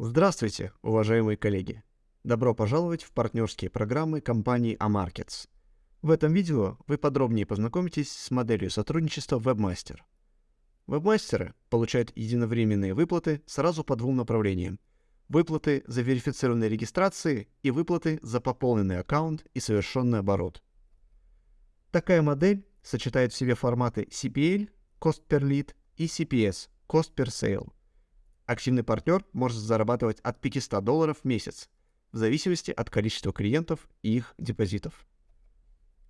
Здравствуйте, уважаемые коллеги! Добро пожаловать в партнерские программы компании Amarkets. В этом видео вы подробнее познакомитесь с моделью сотрудничества Webmaster. Вебмастеры получают единовременные выплаты сразу по двум направлениям. Выплаты за верифицированные регистрации и выплаты за пополненный аккаунт и совершенный оборот. Такая модель сочетает в себе форматы CPL, Cost per Lead, и CPS, Cost per Sale. Активный партнер может зарабатывать от 500 долларов в месяц, в зависимости от количества клиентов и их депозитов.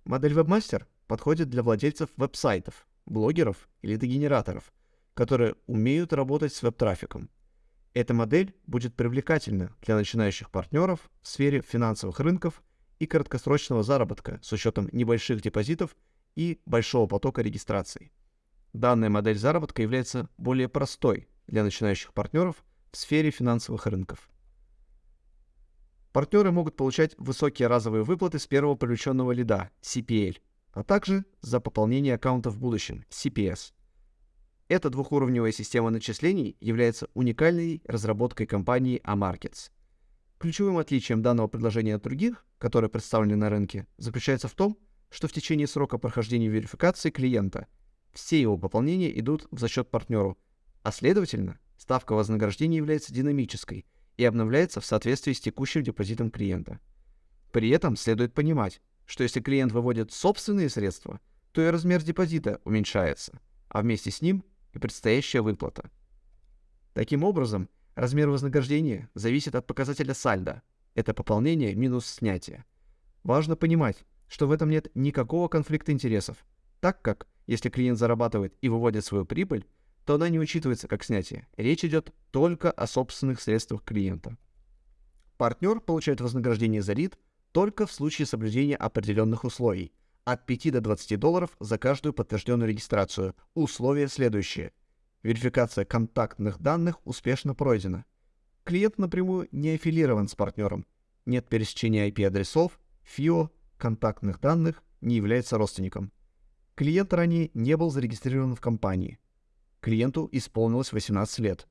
Модель Webmaster подходит для владельцев веб-сайтов, блогеров или дегенераторов, которые умеют работать с веб-трафиком. Эта модель будет привлекательна для начинающих партнеров в сфере финансовых рынков и краткосрочного заработка с учетом небольших депозитов и большого потока регистраций. Данная модель заработка является более простой для начинающих партнеров в сфере финансовых рынков. Партнеры могут получать высокие разовые выплаты с первого привлеченного лида CPL, а также за пополнение аккаунта в будущем CPS. Эта двухуровневая система начислений является уникальной разработкой компании Amarkets. Ключевым отличием данного предложения от других, которые представлены на рынке, заключается в том, что в течение срока прохождения верификации клиента все его пополнения идут в зачет партнеру – а следовательно, ставка вознаграждения является динамической и обновляется в соответствии с текущим депозитом клиента. При этом следует понимать, что если клиент выводит собственные средства, то и размер депозита уменьшается, а вместе с ним и предстоящая выплата. Таким образом, размер вознаграждения зависит от показателя сальдо, это пополнение минус снятие. Важно понимать, что в этом нет никакого конфликта интересов, так как, если клиент зарабатывает и выводит свою прибыль, то она не учитывается как снятие. Речь идет только о собственных средствах клиента. Партнер получает вознаграждение за лид только в случае соблюдения определенных условий от 5 до 20 долларов за каждую подтвержденную регистрацию. Условия следующие. Верификация контактных данных успешно пройдена. Клиент напрямую не аффилирован с партнером. Нет пересечения IP-адресов, ФИО, контактных данных, не является родственником. Клиент ранее не был зарегистрирован в компании. Клиенту исполнилось 18 лет.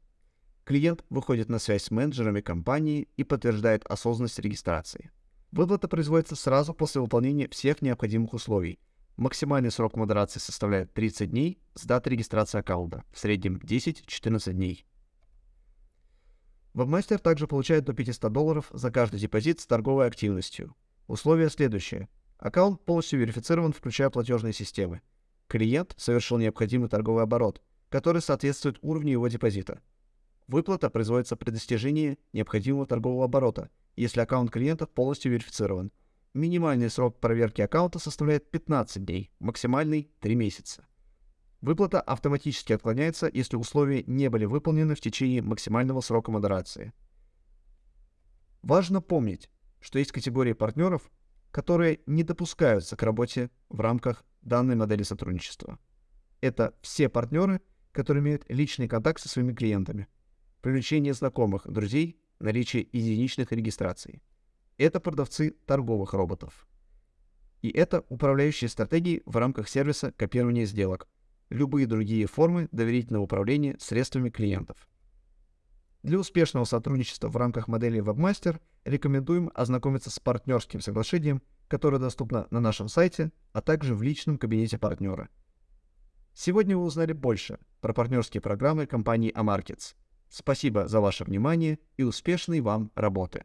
Клиент выходит на связь с менеджерами компании и подтверждает осознанность регистрации. Выплата производится сразу после выполнения всех необходимых условий. Максимальный срок модерации составляет 30 дней с даты регистрации аккаунта, в среднем 10-14 дней. Вебмастер также получает до 500 долларов за каждый депозит с торговой активностью. Условия следующие. Аккаунт полностью верифицирован, включая платежные системы. Клиент совершил необходимый торговый оборот, который соответствует уровню его депозита. Выплата производится при достижении необходимого торгового оборота, если аккаунт клиента полностью верифицирован. Минимальный срок проверки аккаунта составляет 15 дней, максимальный — 3 месяца. Выплата автоматически отклоняется, если условия не были выполнены в течение максимального срока модерации. Важно помнить, что есть категории партнеров, которые не допускаются к работе в рамках данной модели сотрудничества. Это все партнеры, которые имеют личный контакт со своими клиентами, привлечение знакомых, друзей, наличие единичных регистраций. Это продавцы торговых роботов. И это управляющие стратегии в рамках сервиса копирования сделок, любые другие формы доверительного управления средствами клиентов. Для успешного сотрудничества в рамках модели Webmaster рекомендуем ознакомиться с партнерским соглашением, которое доступно на нашем сайте, а также в личном кабинете партнера – Сегодня вы узнали больше про партнерские программы компании Amarkets. Спасибо за ваше внимание и успешной вам работы!